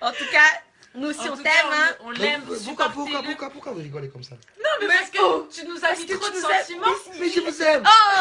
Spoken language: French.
En tout cas, nous aussi, on t'aime. Hein. On l'aime. Pourquoi, pourquoi, hein. pourquoi, pourquoi vous rigolez comme ça Non, mais, parce que oh tu nous as mis trop de sentiments. Mais je vous aime. Oh